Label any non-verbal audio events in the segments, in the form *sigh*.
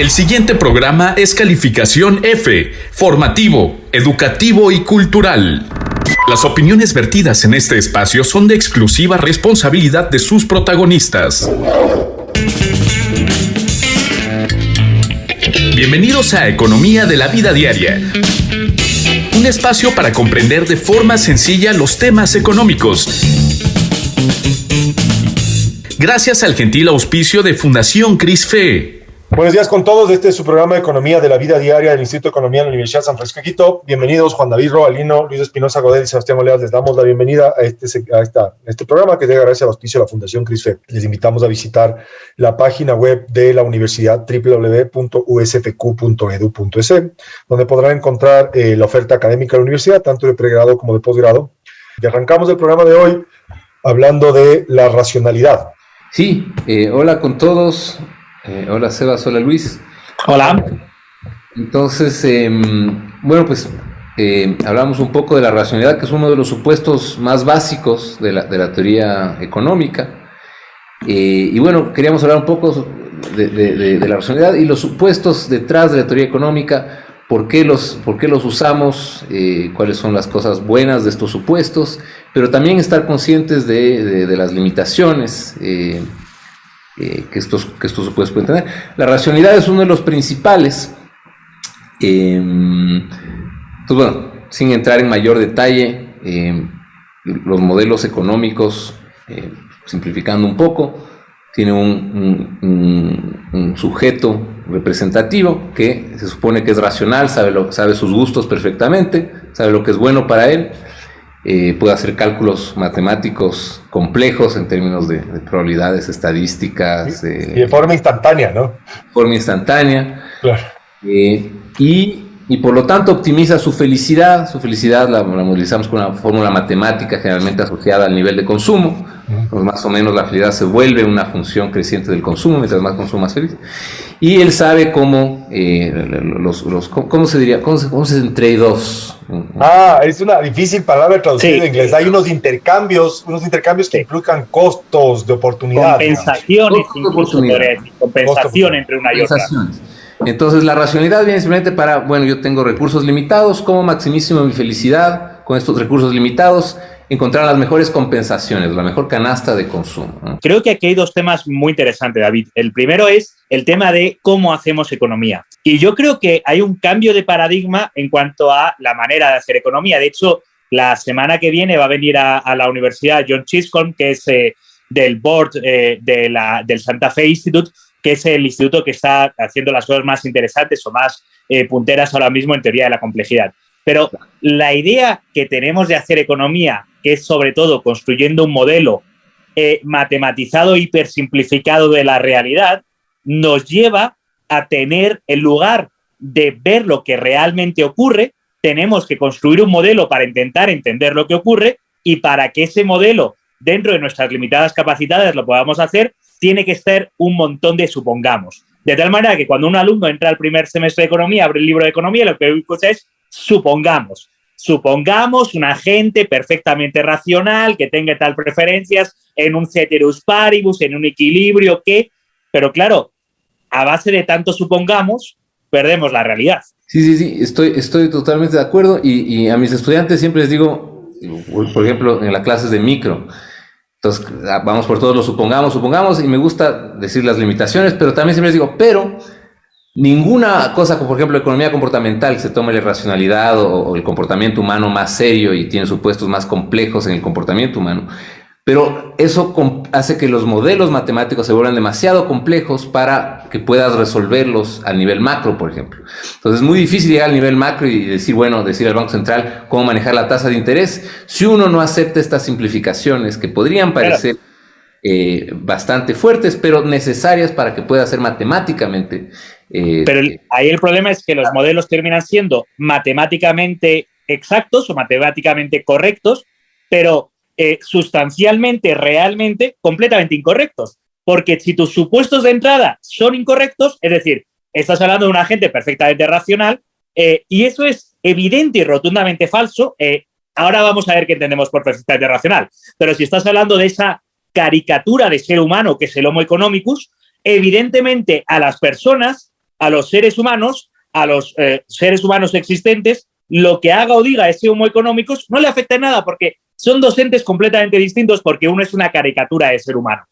El siguiente programa es calificación F, formativo, educativo y cultural. Las opiniones vertidas en este espacio son de exclusiva responsabilidad de sus protagonistas. Bienvenidos a Economía de la Vida Diaria. Un espacio para comprender de forma sencilla los temas económicos. Gracias al gentil auspicio de Fundación CRISFE. Buenos días con todos. Este es su programa de Economía de la Vida Diaria del Instituto de Economía de la Universidad San Francisco de Quito. Bienvenidos Juan David Robalino, Luis Espinosa Godet y Sebastián Oleas. Les damos la bienvenida a este, a esta, este programa que llega gracias al auspicio de la Fundación CRISFE. Les invitamos a visitar la página web de la universidad www.usfq.edu.es, donde podrán encontrar eh, la oferta académica de la universidad, tanto de pregrado como de posgrado. Y arrancamos el programa de hoy hablando de la racionalidad. Sí, eh, hola con todos. Eh, hola Sebas, hola Luis. Hola. Entonces, em, bueno, pues eh, hablamos un poco de la racionalidad, que es uno de los supuestos más básicos de la, de la teoría económica. Eh, y bueno, queríamos hablar un poco de, de, la racionalidad y los supuestos detrás de la teoría económica, por qué los, por qué los usamos, cuáles son las cosas buenas de estos supuestos, pero también estar conscientes de, las limitaciones eh, que, estos, que estos supuestos pueden tener. La racionalidad es uno de los principales. Em, pues bueno, sin entrar en mayor detalle, em, los modelos económicos, eh, simplificando un poco, tiene un, sujeto representativo que se supone que es racional, sabe, lo, sabe sus gustos perfectamente, sabe lo que es bueno para él, eh, puede hacer cálculos matemáticos complejos en términos de, probabilidades estadísticas. Eh, y de forma instantánea, ¿no? Forma instantánea. Claro. Eh, y, y, por lo tanto optimiza su felicidad. Su felicidad la, la modelizamos con una fórmula matemática generalmente asociada al nivel de consumo. Pues más o menos la felicidad se vuelve una función creciente del consumo, mientras más consumo, más feliz. Y él sabe cómo, eh, los, los, ¿cómo se diría? ¿Cómo se, cómo se trade-offs? Ah, es una difícil palabra traducida en inglés. Hay unos intercambios, unos intercambios que implican costos de oportunidad. Compensaciones, compensación entre una y otra. Entonces la racionalidad viene simplemente para, bueno, yo tengo recursos limitados, ¿cómo maximísimo mi felicidad con estos recursos limitados? encontrar las mejores compensaciones, la mejor canasta de consumo. Creo que aquí hay dos temas muy interesantes, David. El primero es el tema de cómo hacemos economía. Y yo creo que hay un cambio de paradigma en cuanto a la manera de hacer economía. De hecho, la semana que viene va a venir a, la Universidad John Chisholm, que es eh, del board eh, de la, del Santa Fe Institute, que es el instituto que está haciendo las cosas más interesantes o más eh, punteras ahora mismo en teoría de la complejidad. Pero la idea que tenemos de hacer economía que es sobre todo construyendo un modelo eh, matematizado, hipersimplificado de la realidad, nos lleva a tener, en lugar de ver lo que realmente ocurre, tenemos que construir un modelo para intentar entender lo que ocurre y para que ese modelo, dentro de nuestras limitadas capacidades, lo podamos hacer, tiene que ser un montón de supongamos. De tal manera que cuando un alumno entra al primer semestre de economía, abre el libro de economía, lo que escucha es supongamos. Supongamos un agente perfectamente racional que tenga tal preferencias en un ceteris paribus, en un equilibrio que, pero claro, a base de tanto supongamos, perdemos la realidad. Sí, sí, sí, estoy, estoy totalmente de acuerdo y, a mis estudiantes siempre les digo, por ejemplo, en las clases de micro, entonces vamos por todos los supongamos, supongamos, y me gusta decir las limitaciones, pero también siempre les digo, pero Ninguna cosa, como por ejemplo economía comportamental, que se tome la racionalidad o, el comportamiento humano más serio y tiene supuestos más complejos en el comportamiento humano, pero eso hace que los modelos matemáticos se vuelvan demasiado complejos para que puedas resolverlos a nivel macro, por ejemplo. Entonces es muy difícil llegar al nivel macro y decir, bueno, decir al Banco Central cómo manejar la tasa de interés. Si uno no acepta estas simplificaciones que podrían parecer... Eh, bastante fuertes, pero necesarias para que pueda ser matemáticamente eh, Pero ahí el problema es que los modelos terminan siendo matemáticamente exactos o matemáticamente correctos, pero eh, sustancialmente, realmente, completamente incorrectos. Porque si tus supuestos de entrada son incorrectos, es decir, estás hablando de un agente perfectamente racional, eh, y eso es evidente y rotundamente falso, ahora vamos a ver qué entendemos por perfectamente racional. Pero si estás hablando de esa caricatura de ser humano que es el Homo economicus, evidentemente a las personas a los seres humanos, a los eh, seres humanos existentes, lo que haga o diga ese homo económicos no le afecta en nada porque son dos entes completamente distintos porque uno es una caricatura de ser humano,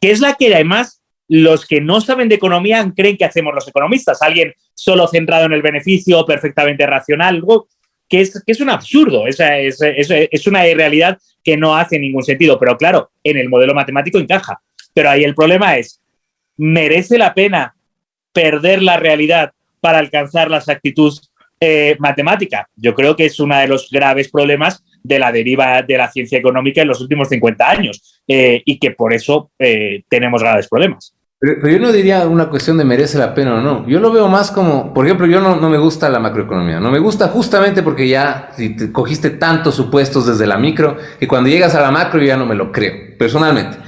que es la que además los que no saben de economía creen que hacemos los economistas, alguien solo centrado en el beneficio, perfectamente racional, algo que es, que es un absurdo, es, es, es una irrealidad que no hace ningún sentido, pero claro, en el modelo matemático encaja. Pero ahí el problema es, ¿merece la pena perder la realidad para alcanzar la exactitud eh, matemática? Yo creo que es uno de los graves problemas de la deriva de la ciencia económica en los últimos 50 años eh, y que por eso eh, tenemos graves problemas. Pero, yo no diría una cuestión de merece la pena o no. Yo lo veo más como, por ejemplo, yo no, no me gusta la macroeconomía. No me gusta justamente porque ya si te cogiste tantos supuestos desde la micro que cuando llegas a la macro yo ya no me lo creo, personalmente.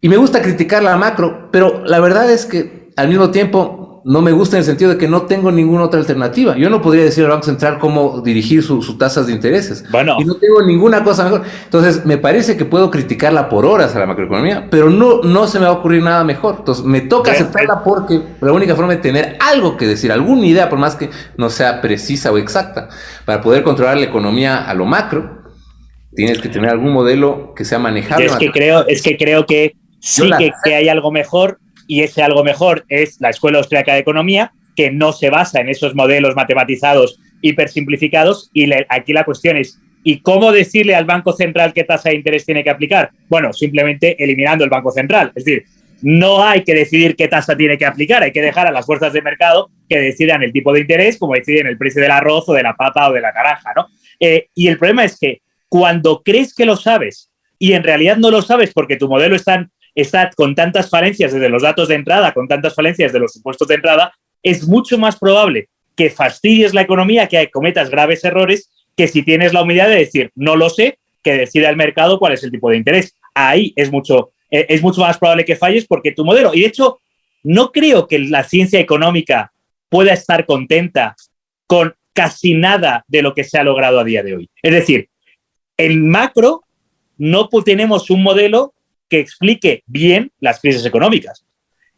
Y me gusta criticar la macro, pero la verdad es que al mismo tiempo no me gusta en el sentido de que no tengo ninguna otra alternativa. Yo no podría decir al Banco Central cómo dirigir sus tasas de intereses. Bueno. Y no tengo ninguna cosa mejor. Entonces, me parece que puedo criticarla por horas a la macroeconomía, pero no, no se me va a ocurrir nada mejor. Entonces, me toca aceptarla porque la única forma de tener algo que decir, alguna idea, por más que no sea precisa o exacta, para poder controlar la economía a lo macro, tienes que tener algún modelo que sea manejable. Es que creo, es que creo que sí que, que hay algo mejor y ese algo mejor es la Escuela Austriaca de Economía, que no se basa en esos modelos matematizados hipersimplificados. Y aquí la cuestión es, ¿y cómo decirle al Banco Central qué tasa de interés tiene que aplicar? Bueno, simplemente eliminando el Banco Central. Es decir, no hay que decidir qué tasa tiene que aplicar, hay que dejar a las fuerzas de mercado que decidan el tipo de interés, como deciden el precio del arroz o de la papa o de la naranja. ¿no? Eh, y el problema es que cuando crees que lo sabes y en realidad no lo sabes porque tu modelo está está con tantas falencias desde los datos de entrada, con tantas falencias de los supuestos de entrada, es mucho más probable que fastidies la economía, que cometas graves errores, que si tienes la humildad de decir, no lo sé, que decida el mercado cuál es el tipo de interés. Ahí es mucho, eh, es mucho más probable que falles porque tu modelo, y de hecho, no creo que la ciencia económica pueda estar contenta con casi nada de lo que se ha logrado a día de hoy. Es decir, en macro no tenemos un modelo que explique bien las crisis económicas.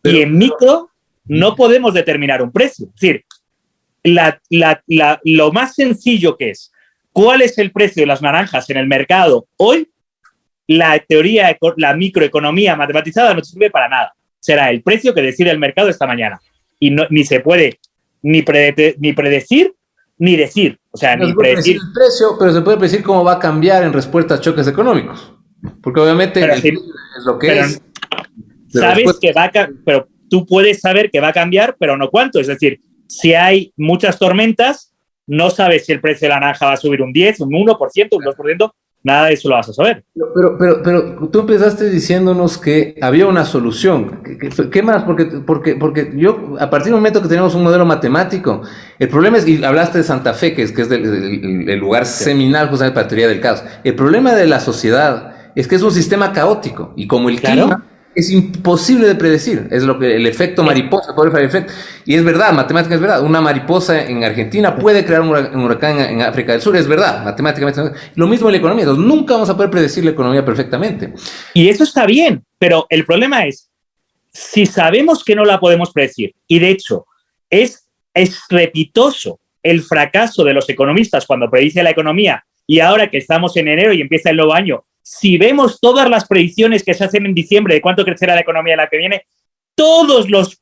y en micro no podemos determinar un precio. Es decir, lo más sencillo que es cuál es el precio de las naranjas en el mercado hoy, la teoría, la microeconomía matematizada no sirve para nada. Será el precio que decide el mercado esta mañana. Y no, ni se puede ni, ni predecir ni decir. O sea, ni predecir. el precio, pero se puede predecir cómo va a cambiar en respuesta a choques económicos. Porque obviamente es lo que es. Sabes que va a pero tú puedes saber que va a cambiar, pero no cuánto. Es decir, si hay muchas tormentas, no sabes si el precio de la naranja va a subir un 10, un 1%, un 2%, nada de eso lo vas a saber. Pero, pero, pero tú empezaste diciéndonos que había una solución. ¿Qué, más? Porque, porque, porque yo, a partir del momento que tenemos un modelo matemático, el problema es, y hablaste de Santa Fe, que es, que es el lugar seminal justamente para la teoría del caos. El problema de la sociedad es que es un sistema caótico y como el clima es imposible de predecir, es lo que el efecto mariposa, efecto. Y es verdad, matemática es verdad, una mariposa en Argentina puede crear un huracán en África del Sur, es verdad, matemáticamente. Lo mismo en la economía, entonces nunca vamos a poder predecir la economía perfectamente. Y eso está bien, pero el problema es, si sabemos que no la podemos predecir, y de hecho es estrepitoso el fracaso de los economistas cuando predice la economía, y ahora que estamos en enero y empieza el nuevo año, si vemos todas las predicciones que se hacen en diciembre de cuánto crecerá la economía la que viene, todos los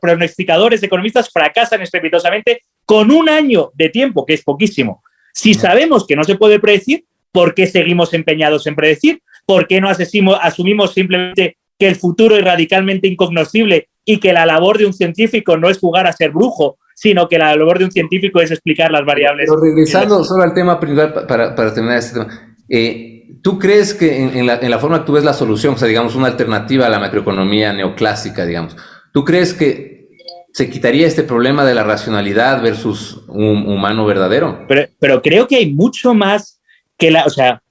pronosticadores economistas fracasan estrepitosamente con un año de tiempo, que es poquísimo. Si sabemos que no se puede predecir, ¿por qué seguimos empeñados en predecir? ¿Por qué no asumimos simplemente que el futuro es radicalmente incognoscible y que la labor de un científico no es jugar a ser brujo, sino que la labor de un científico es explicar las variables? Pero regresando solo al tema principal para, para terminar este tema. Eh, ¿Tú crees que en, la, forma que tú ves la solución, o sea, digamos, una alternativa a la macroeconomía neoclásica, digamos, ¿tú crees que se quitaría este problema de la racionalidad versus un humano verdadero? Pero, creo que hay mucho más que la, o sea,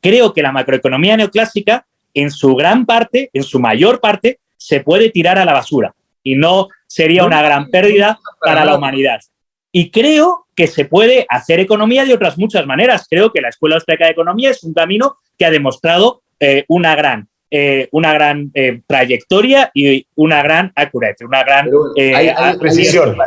creo que la macroeconomía neoclásica, en su gran parte, en su mayor parte, se puede tirar a la basura y no sería una gran pérdida para la humanidad. Y creo que se puede hacer economía de otras muchas maneras. Creo que la Escuela Austriaca de Economía es un camino que ha demostrado eh, una gran eh, una gran eh, trayectoria y una gran accuracy, una gran precisión.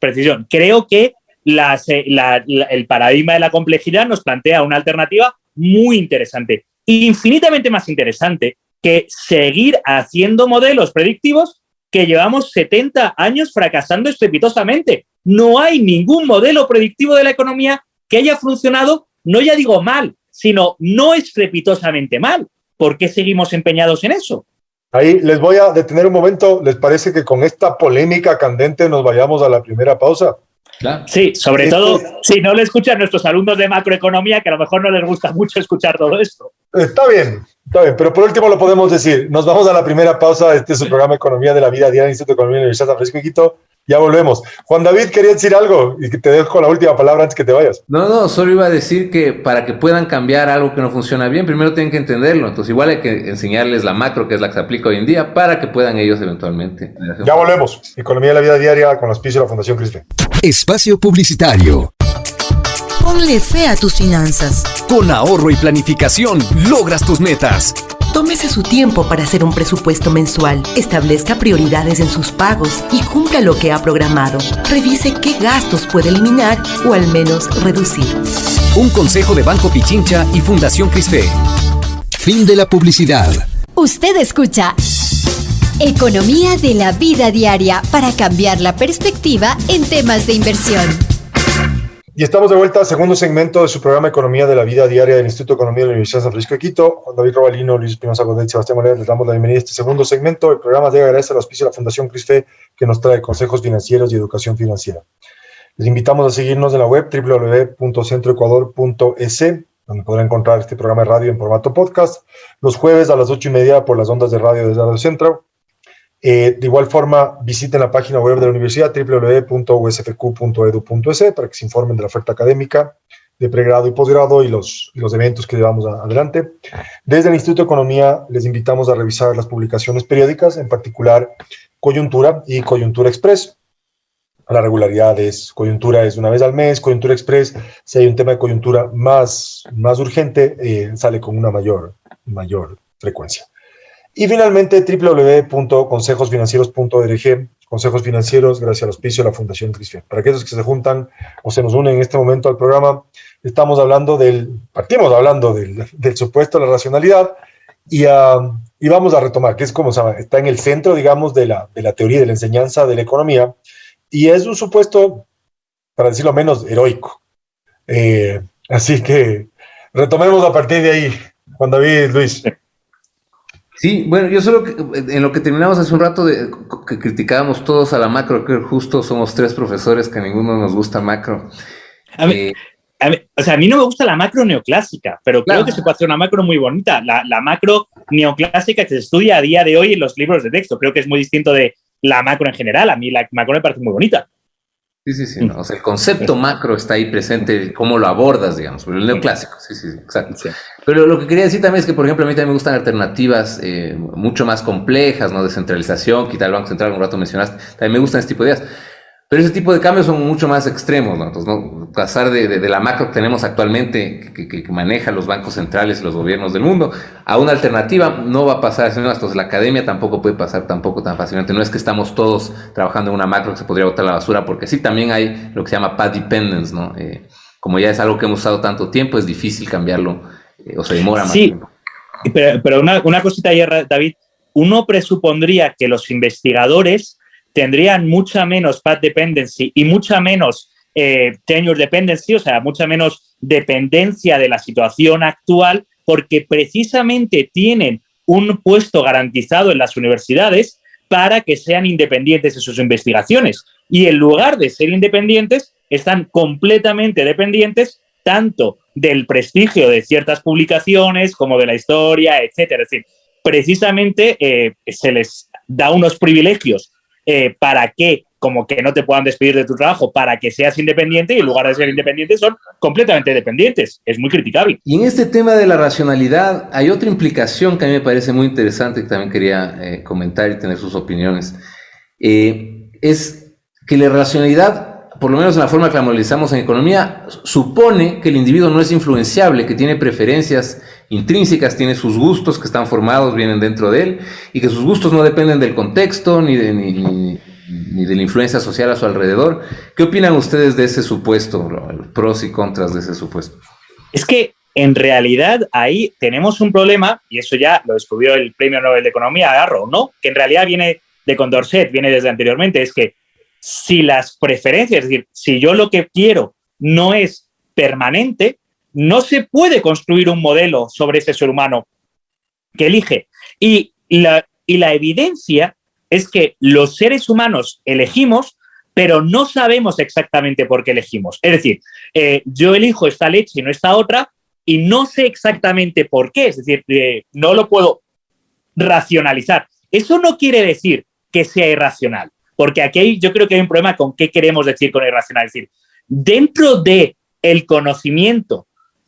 precisión. Creo que el paradigma de la complejidad nos plantea una alternativa muy interesante, infinitamente más interesante que seguir haciendo modelos predictivos que llevamos 70 años fracasando estrepitosamente. No hay ningún modelo predictivo de la economía que haya funcionado, no ya digo mal, sino no estrepitosamente mal. ¿Por qué seguimos empeñados en eso? Ahí les voy a detener un momento. ¿Les parece que con esta polémica candente nos vayamos a la primera pausa? Sí, sobre todo si no le escuchan nuestros alumnos de macroeconomía, que a lo mejor no les gusta mucho escuchar todo esto. Está bien, está bien, pero por último lo podemos decir. Nos vamos a la primera pausa. Este es su programa Economía de la Vida Diaria, Instituto de Economía de la Universidad de San Francisco de Quito. Ya volvemos. Juan David, quería decir algo y que te dejo la última palabra antes que te vayas. No, no, solo iba a decir que para que puedan cambiar algo que no funciona bien, primero tienen que entenderlo. Entonces, igual hay que enseñarles la macro, que es la que se aplica hoy en día, para que puedan ellos eventualmente. Ya volvemos. Economía de la vida diaria con los pisos de la Fundación Crispe. Espacio Publicitario. Ponle fe a tus finanzas. Con ahorro y planificación logras tus metas. Tómese su tiempo para hacer un presupuesto mensual, establezca prioridades en sus pagos y cumpla lo que ha programado. Revise qué gastos puede eliminar o al menos reducir. Un consejo de Banco Pichincha y Fundación Crisfe. Fin de la publicidad. Usted escucha Economía de la vida diaria para cambiar la perspectiva en temas de inversión. Y estamos de vuelta al segundo segmento de su programa Economía de la Vida Diaria del Instituto de Economía de la Universidad de San Francisco de Quito. David Robalino, Luis Espinosa Godet, Sebastián Morales, les damos la bienvenida a este segundo segmento. El programa llega gracias al auspicio de la Fundación CRISFE, que nos trae consejos financieros y educación financiera. Les invitamos a seguirnos en la web www.centroecuador.es, donde podrán encontrar este programa de radio en formato podcast, los jueves a las ocho y media por las ondas de radio de Radio Centro eh, de igual forma, visiten la página web de la universidad www.usfq.edu.es para que se informen de la oferta académica de pregrado y posgrado y los, los eventos que llevamos adelante. Desde el Instituto de Economía les invitamos a revisar las publicaciones periódicas, en particular Coyuntura y Coyuntura Express. La regularidad es, coyuntura es una vez al mes, coyuntura express, si hay un tema de coyuntura más, más urgente, eh, sale con una mayor, mayor frecuencia. Y finalmente, www.consejosfinancieros.org, consejos financieros, gracias al auspicio de la Fundación Cristian. Para aquellos que se juntan o se nos unen en este momento al programa, estamos hablando del, partimos hablando del, del supuesto de la racionalidad y, uh, y, vamos a retomar, que es como se está en el centro, digamos, de la, de la teoría de la enseñanza de la economía y es un supuesto, para decirlo menos, heroico. Eh, así que retomemos a partir de ahí, Juan David, Luis. *laughs* bueno, yo solo en lo que terminamos hace un rato de que criticábamos todos a la macro, que justo somos tres profesores que a ninguno nos gusta macro. A mí, eh, o sea, a mí no me gusta la macro neoclásica, pero creo que se puede hacer una macro muy bonita. La, la, macro neoclásica que se estudia a día de hoy en los libros de texto. Creo que es muy distinto de la macro en general. A mí la macro me parece muy bonita. Sí, sí, sí. O sea, el concepto macro está ahí presente, cómo lo abordas, digamos, pero el neoclásico, sí, sí, sí exacto. Pero lo que quería decir también es que, por ejemplo, a mí también me gustan alternativas eh, mucho más complejas, ¿no? Descentralización, quitar el Banco Central, un rato mencionaste. También me gustan este tipo de ideas. Pero ese tipo de cambios son mucho más extremos, ¿no? Entonces, ¿no? pasar de, de, la macro que tenemos actualmente, que, que, que, maneja los bancos centrales y los gobiernos del mundo, a una alternativa no va a pasar. Entonces, la academia tampoco puede pasar tampoco tan fácilmente. No es que estamos todos trabajando en una macro que se podría botar a la basura, porque sí también hay lo que se llama path dependence, ¿no? Eh, como ya es algo que hemos usado tanto tiempo, es difícil cambiarlo, eh, o se demora más sí, tiempo. Pero, pero una, una cosita ayer, David, uno presupondría que los investigadores tendrían mucha menos path dependency y mucha menos eh, tenure dependency, o sea, mucha menos dependencia de la situación actual, porque precisamente tienen un puesto garantizado en las universidades para que sean independientes de sus investigaciones. Y en lugar de ser independientes, están completamente dependientes tanto del prestigio de ciertas publicaciones como de la historia, etcétera. Es decir, precisamente eh, se les da unos privilegios eh, para que, como que no te puedan despedir de tu trabajo, para que seas independiente y en lugar de ser independiente son completamente dependientes. Es muy criticable. Y en este tema de la racionalidad hay otra implicación que a mí me parece muy interesante que también quería eh, comentar y tener sus opiniones. Eh, es que la racionalidad por lo menos en la forma que la analizamos en economía, supone que el individuo no es influenciable, que tiene preferencias intrínsecas, tiene sus gustos que están formados, vienen dentro de él, y que sus gustos no dependen del contexto ni de, ni, de la influencia social a su alrededor. ¿Qué opinan ustedes de ese supuesto, los pros y contras de ese supuesto? Es que en realidad ahí tenemos un problema, y eso ya lo descubrió el Premio Nobel de Economía, Garro, ¿no? Que en realidad viene de Condorcet, viene desde anteriormente, es que si las preferencias, es decir, si yo lo que quiero no es permanente, no se puede construir un modelo sobre ese ser humano que elige. Y la, evidencia es que los seres humanos elegimos, pero no sabemos exactamente por qué elegimos. Es decir, eh, yo elijo esta leche y no esta otra, y no sé exactamente por qué. Es decir, eh, no lo puedo racionalizar. Eso no quiere decir que sea irracional. Porque aquí yo creo que hay un problema con qué queremos decir con irracional. Es decir, dentro de el conocimiento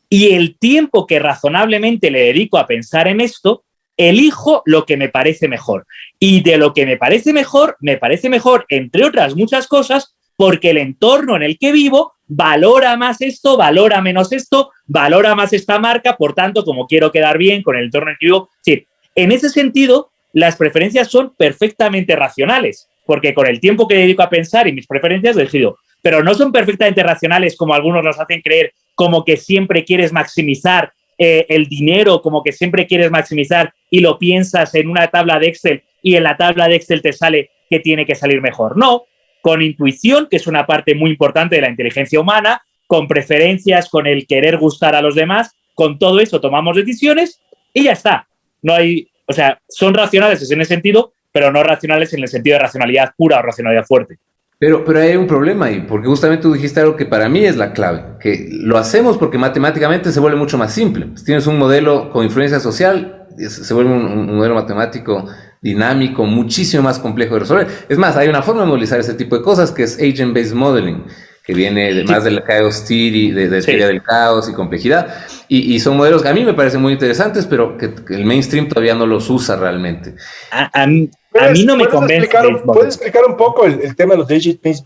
y el tiempo que razonablemente le dedico a pensar en esto, elijo lo que me parece mejor. Y de lo que me parece mejor, me parece mejor, entre otras muchas cosas, porque el entorno en el que vivo valora más esto, valora menos esto, valora más esta marca, por tanto, como quiero quedar bien con el entorno en el que vivo. Sí, en ese sentido, las preferencias son perfectamente racionales porque con el tiempo que dedico a pensar y mis preferencias decido. Pero no son perfectamente racionales como algunos nos hacen creer, como que siempre quieres maximizar eh, el dinero, como que siempre quieres maximizar y lo piensas en una tabla de Excel y en la tabla de Excel te sale que tiene que salir mejor. No, con intuición, que es una parte muy importante de la inteligencia humana, con preferencias, con el querer gustar a los demás, con todo eso tomamos decisiones y ya está. No hay, o sea, son racionales en ese sentido, pero no racionales en el sentido de racionalidad pura o racionalidad fuerte. Pero, pero hay un problema ahí, porque justamente tú dijiste algo que para mí es la clave, que lo hacemos porque matemáticamente se vuelve mucho más simple. Si tienes un modelo con influencia social, se vuelve un, modelo matemático dinámico, muchísimo más complejo de resolver. Es más, hay una forma de modelizar ese tipo de cosas que es agent-based modeling, que viene de, más del chaos theory, de, de teoría del caos y complejidad. Y, son modelos que a mí me parecen muy interesantes, pero que, el mainstream todavía no los usa realmente. A, mí, no me convence. ¿Puedes explicar un poco el, tema de los digit-based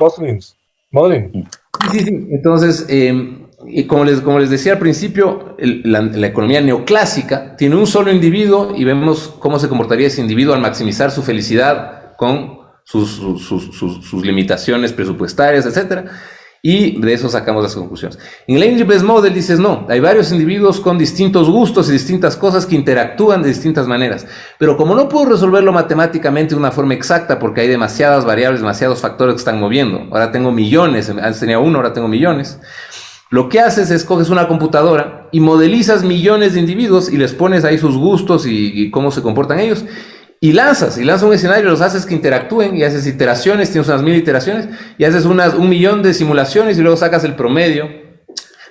modeling? Sí, sí, Entonces, em, y como les, como les decía al principio, la, economía neoclásica tiene un solo individuo y vemos cómo se comportaría ese individuo al maximizar su felicidad con sus, sus, sus limitaciones presupuestarias, etcétera y de eso sacamos las conclusiones. En el Angel Best Model dices, no, hay varios individuos con distintos gustos y distintas cosas que interactúan de distintas maneras, pero como no puedo resolverlo matemáticamente de una forma exacta porque hay demasiadas variables, demasiados factores que están moviendo, ahora tengo millones, antes tenía uno, ahora tengo millones, lo que haces es coges una computadora y modelizas millones de individuos y les pones ahí sus gustos y, y cómo se comportan ellos y lanzas, y lanzas un escenario, los haces que interactúen y haces iteraciones, tienes unas mil iteraciones y haces unas, un millón de simulaciones y luego sacas el promedio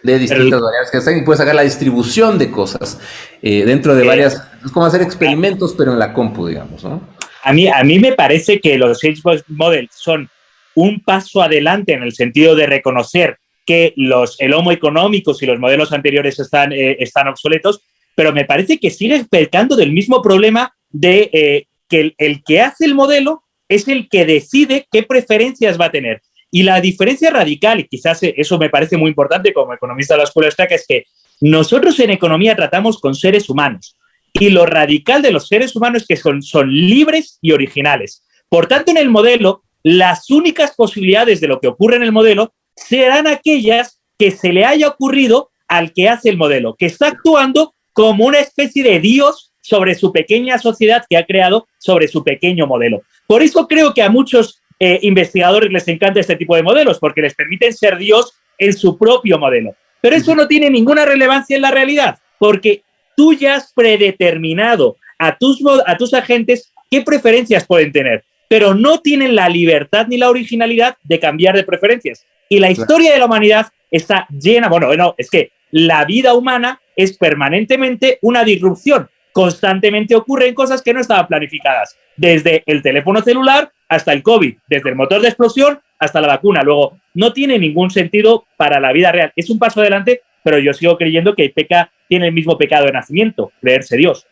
de distintas variables que están y puedes sacar la distribución de cosas eh, dentro de varias, es como hacer experimentos pero en la compu, digamos, ¿no? A mí, a mí me parece que los Xbox Models son un paso adelante en el sentido de reconocer que los, el homo económicos y los modelos anteriores están, eh, están obsoletos, pero me parece que sigue pecando del mismo problema de eh, que el, que hace el modelo es el que decide qué preferencias va a tener. Y la diferencia radical, y quizás eso me parece muy importante como economista de la escuela Stack, es que nosotros en economía tratamos con seres humanos. Y lo radical de los seres humanos es que son, son libres y originales. Por tanto, en el modelo, las únicas posibilidades de lo que ocurre en el modelo serán aquellas que se le haya ocurrido al que hace el modelo, que está actuando como una especie de Dios sobre su pequeña sociedad que ha creado sobre su pequeño modelo. Por eso creo que a muchos eh, investigadores les encanta este tipo de modelos, porque les permiten ser Dios en su propio modelo. Pero eso no tiene ninguna relevancia en la realidad, porque tú ya has predeterminado a tus, a tus agentes qué preferencias pueden tener, pero no tienen la libertad ni la originalidad de cambiar de preferencias. Y la historia de la humanidad está llena, bueno, bueno, es que la vida humana es permanentemente una disrupción constantemente ocurren cosas que no estaban planificadas, desde el teléfono celular hasta el COVID, desde el motor de explosión hasta la vacuna. Luego, no tiene ningún sentido para la vida real. Es un paso adelante, pero yo sigo creyendo que peca tiene el mismo pecado de nacimiento, creerse Dios.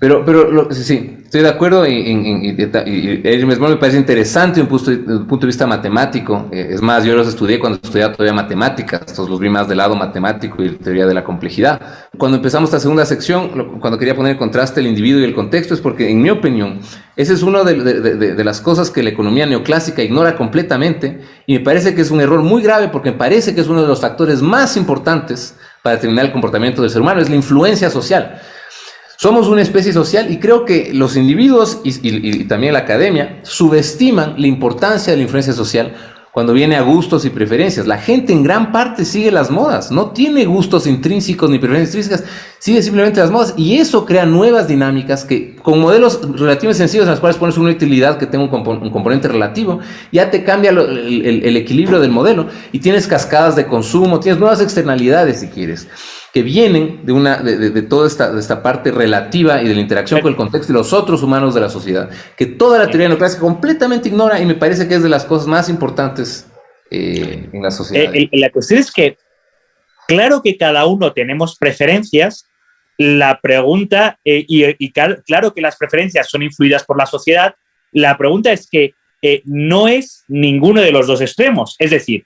Pero, pero sí, estoy de acuerdo y, y, y, me parece interesante un punto, un punto de vista matemático. Eh, es más, yo los estudié cuando estudiaba todavía matemáticas, estos los vi más del lado matemático y teoría de la complejidad. Cuando empezamos esta segunda sección, cuando quería poner en contraste el individuo y el contexto, es porque, en mi opinión, esa es una de, las cosas que la economía neoclásica ignora completamente y me parece que es un error muy grave porque me parece que es uno de los factores más importantes para determinar el comportamiento del ser humano, es la influencia social. Somos una especie social y creo que los individuos y, también la academia subestiman la importancia de la influencia social cuando viene a gustos y preferencias. La gente en gran parte sigue las modas, no tiene gustos intrínsecos ni preferencias intrínsecas, sigue simplemente las modas y eso crea nuevas dinámicas que con modelos relativamente sencillos en los cuales pones una utilidad que tenga un, componente relativo, ya te cambia el equilibrio del modelo y tienes cascadas de consumo, tienes nuevas externalidades si quieres que vienen de, una, de, toda esta, de esta parte relativa y de la interacción con el contexto y los otros humanos de la sociedad, que toda la teoría neoclásica completamente ignora y me parece que es de las cosas más importantes eh, en la sociedad. Eh, la cuestión es que, claro que cada uno tenemos preferencias, la pregunta, eh, y, claro que las preferencias son influidas por la sociedad, la pregunta es que no es ninguno de los dos extremos, es decir,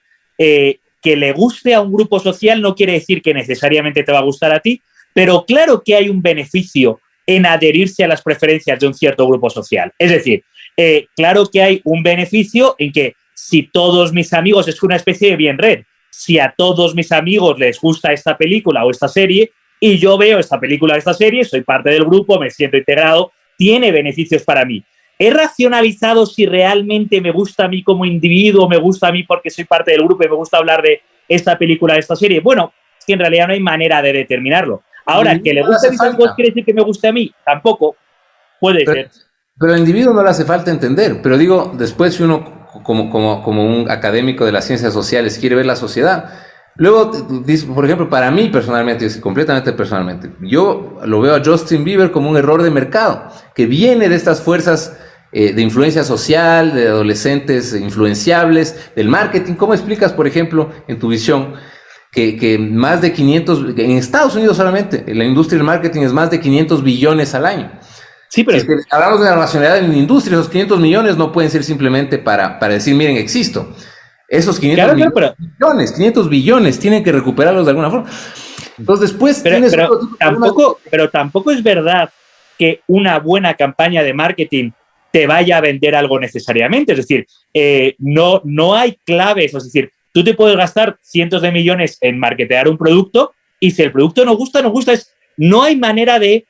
que le guste a un grupo social no quiere decir que necesariamente te va a gustar a ti, pero claro que hay un beneficio en adherirse a las preferencias de un cierto grupo social. Es decir, eh, claro que hay un beneficio en que si todos mis amigos, es una especie de bien red, si a todos mis amigos les gusta esta película o esta serie y yo veo esta película o esta serie, soy parte del grupo, me siento integrado, tiene beneficios para mí. ¿He racionalizado si realmente me gusta a mí como individuo, me gusta a mí porque soy parte del grupo y me gusta hablar de esta película, de esta serie? Bueno, es que en realidad no hay manera de determinarlo. Ahora, que le guste a mis quiere decir que me guste a mí, tampoco puede ser. Pero al individuo no le hace falta entender, pero digo, después si uno como, como, como un académico de las ciencias sociales quiere ver la sociedad, Luego, por ejemplo, para mí personalmente, completamente personalmente, yo lo veo a Justin Bieber como un error de mercado, que viene de estas fuerzas eh, de influencia social, de adolescentes influenciables, del marketing. ¿Cómo explicas, por ejemplo, en tu visión, que, más de 500, en Estados Unidos solamente, la industria del marketing es más de 500 billones al año? Sí, pero... Si hablamos de la nacionalidad en la industria, esos 500 millones no pueden ser simplemente para, para decir, miren, existo. Esos 500 billones, 500 billones, tienen que recuperarlos de alguna forma. Entonces después pero, tampoco, pero tampoco es verdad que una buena campaña de marketing te vaya a vender algo necesariamente. Es decir, eh, no, no hay claves. Es decir, tú te puedes gastar cientos de millones en marketear un producto y si el producto no gusta, no gusta. Es, no hay manera de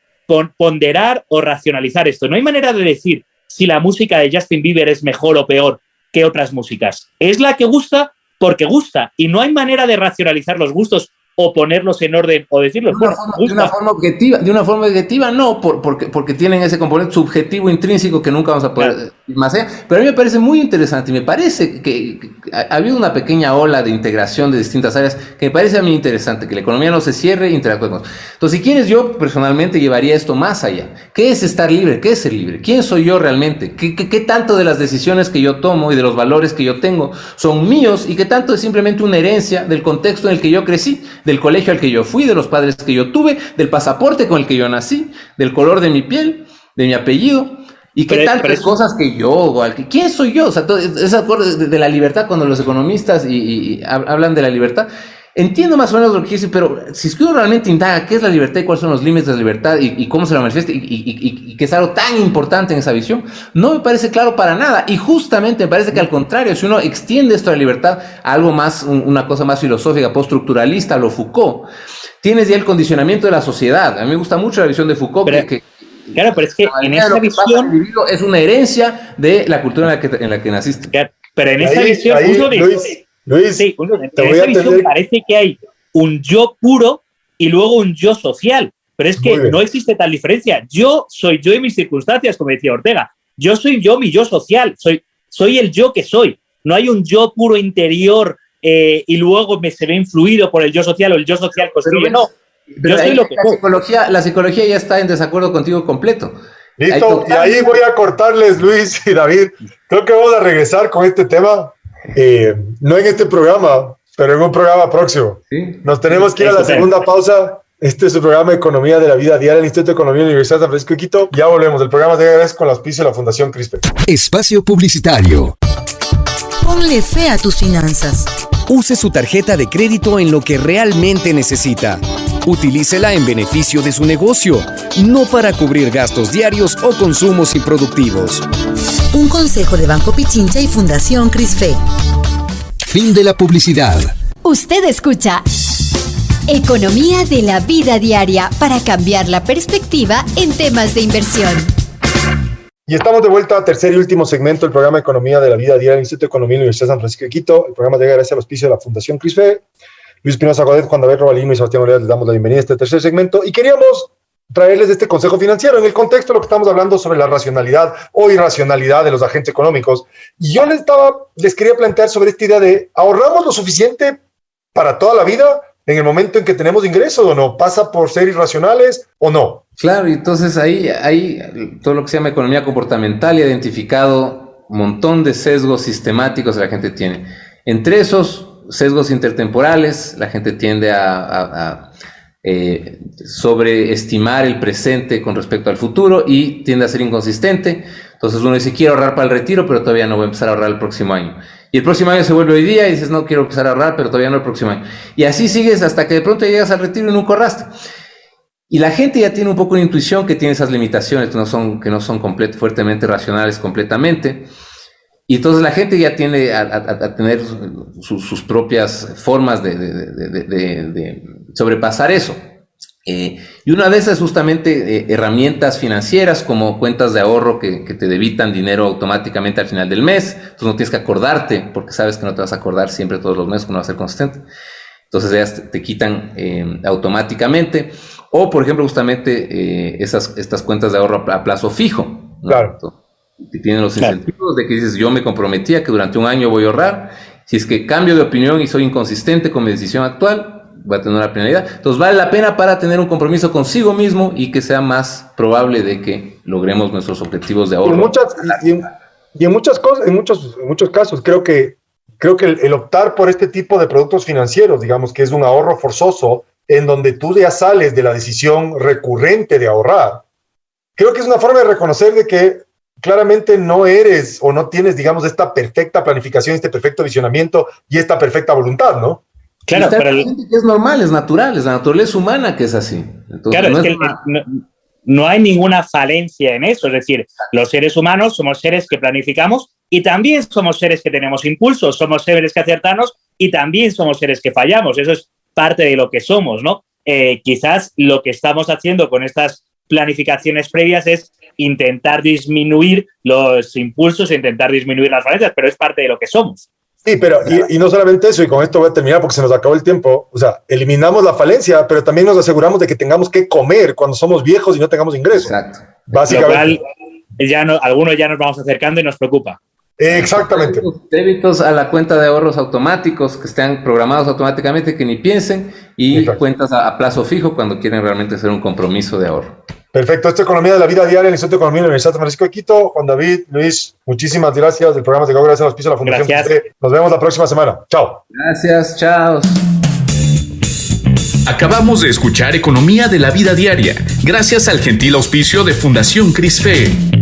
ponderar o racionalizar esto. No hay manera de decir si la música de Justin Bieber es mejor o peor que otras músicas. Es la que gusta porque gusta y no hay manera de racionalizar los gustos o ponerlos en orden o decirlos. De una, forma, objetiva, de una forma objetiva no, porque, porque tienen ese componente subjetivo intrínseco que nunca vamos a poder más allá. Pero a mí me parece muy interesante y me parece que, ha habido una pequeña ola de integración de distintas áreas que me parece a mí interesante, que la economía no se cierre e interactúe con Entonces, si quieres, yo personalmente llevaría esto más allá. ¿Qué es estar libre? ¿Qué es ser libre? ¿Quién soy yo realmente? ¿Qué, qué, qué tanto de las decisiones que yo tomo y de los valores que yo tengo son míos y qué tanto es simplemente una herencia del contexto en el que yo crecí? Del colegio al que yo fui, de los padres que yo tuve, del pasaporte con el que yo nací, del color de mi piel, de mi apellido. Y qué tantas cosas que yo, ¿quién soy yo? O sea, ese acuerdo de, la libertad, cuando los economistas y hablan de la libertad, Entiendo más o menos lo que dice, pero si es que uno realmente indaga qué es la libertad y cuáles son los límites de la libertad y, cómo se la manifiesta y, y, que es algo tan importante en esa visión, no me parece claro para nada. Y justamente me parece que al contrario, si uno extiende esto de la libertad a algo más, una cosa más filosófica, post-estructuralista, lo Foucault, tienes ya el condicionamiento de la sociedad. A mí me gusta mucho la visión de Foucault. que, claro, pero es que en esa visión... Es una herencia de la cultura en la que, en la que naciste. pero en esa visión... Luis, sí, en esa visión parece que hay un yo puro y luego un yo social. Pero es que no existe tal diferencia. Yo soy yo en mis circunstancias, como decía Ortega. Yo soy yo, mi yo social. Soy, soy el yo que soy. No hay un yo puro interior eh, y luego me se ve influido por el yo social o el yo social construye. No, yo soy lo que la psicología, la psicología ya está en desacuerdo contigo completo. Listo, y ahí voy a cortarles, Luis y David. Creo que vamos a regresar con este tema eh, no en este programa, pero en un programa próximo. Nos tenemos que ir a la segunda pausa. Este es el programa Economía de la Vida Diaria del Instituto de Economía de la Universidad de San Francisco de Quito. Ya volvemos. El programa de agradezco con la auspicio de la Fundación CRISPR. Espacio Publicitario. Ponle fe a tus finanzas. Use su tarjeta de crédito en lo que realmente necesita. Utilícela en beneficio de su negocio, no para cubrir gastos diarios o consumos improductivos. Un consejo de Banco Pichincha y Fundación CRISFE. Fin de la publicidad. Usted escucha Economía de la vida diaria para cambiar la perspectiva en temas de inversión. Y estamos de vuelta a tercer y último segmento del programa Economía de la Vida Diaria del Instituto de Economía de la Universidad de San Francisco de Quito. El programa llega gracias al auspicio de la Fundación CRISFE. Luis Pinoza Godet, Juan David Robalino y Sebastián Oleas les damos la bienvenida a este tercer segmento. Y queríamos traerles este consejo financiero en el contexto de lo que estamos hablando sobre la racionalidad o irracionalidad de los agentes económicos. Y yo les, estaba, les quería plantear sobre esta idea de ahorramos lo suficiente para toda la vida en el momento en que tenemos ingresos o no? ¿Pasa por ser irracionales o no? Claro, y entonces ahí, ahí todo lo que se llama economía comportamental y identificado un montón de sesgos sistemáticos que la gente tiene. Entre esos sesgos intertemporales, la gente tiende a, eh, sobreestimar el presente con respecto al futuro y tiende a ser inconsistente. Entonces uno dice, quiero ahorrar para el retiro, pero todavía no voy a empezar a ahorrar el próximo año. Y el próximo año se vuelve hoy día y dices, no quiero empezar a ahorrar, pero todavía no el próximo año. Y así sigues hasta que de pronto llegas al retiro y nunca ahorraste. Y la gente ya tiene un poco de intuición que tiene esas limitaciones, que no son, que no son fuertemente racionales completamente. Y entonces la gente ya tiene a, tener sus propias formas de, de sobrepasar eso. Eh, y una de esas justamente eh, herramientas financieras como cuentas de ahorro que, te debitan dinero automáticamente al final del mes. Entonces no tienes que acordarte porque sabes que no te vas a acordar siempre todos los meses, que no va a ser consistente. Entonces ellas te, quitan eh, automáticamente. O por ejemplo justamente esas, estas cuentas de ahorro a, plazo fijo. Claro. Que tienen los incentivos de que dices yo me comprometía que durante un año voy a ahorrar. Si es que cambio de opinión y soy inconsistente con mi decisión actual, va a tener una penalidad. Entonces vale la pena para tener un compromiso consigo mismo y que sea más probable de que logremos nuestros objetivos de ahorro. Y en muchas, y en, muchas cosas, en muchos, muchos casos, creo que, creo que el, optar por este tipo de productos financieros, digamos que es un ahorro forzoso, en donde tú ya sales de la decisión recurrente de ahorrar, creo que es una forma de reconocer de que claramente no eres o no tienes, digamos, esta perfecta planificación, este perfecto visionamiento y esta perfecta voluntad, ¿no? Claro, pero es normal, es natural, es la naturaleza humana que es así. claro, es, que no, hay ninguna falencia en eso. Es decir, los seres humanos somos seres que planificamos y también somos seres que tenemos impulsos, somos seres que acertamos y también somos seres que fallamos. Eso es parte de lo que somos, ¿no? Eh, quizás lo que estamos haciendo con estas planificaciones previas es intentar disminuir los impulsos e intentar disminuir las falencias, pero es parte de lo que somos. Sí, pero y, no solamente eso, y con esto voy a terminar porque se nos acabó el tiempo, o sea, eliminamos la falencia, pero también nos aseguramos de que tengamos que comer cuando somos viejos y no tengamos ingresos. Exacto. Básicamente. ya no, algunos ya nos vamos acercando y nos preocupa. Exactamente. Débitos a la cuenta de ahorros automáticos que estén programados automáticamente, que ni piensen, y cuentas a, plazo fijo cuando quieren realmente hacer un compromiso de ahorro. Perfecto, esto es Economía de la Vida Diaria, el Instituto de Economía de la Universidad de Francisco de Quito. Juan David, Luis, muchísimas gracias del programa de Gracias a los pisos de la Fundación. Gracias. Nos vemos la próxima semana. Chao. Gracias, chao. Acabamos de escuchar Economía de la Vida Diaria, gracias al gentil auspicio de Fundación CRISFE.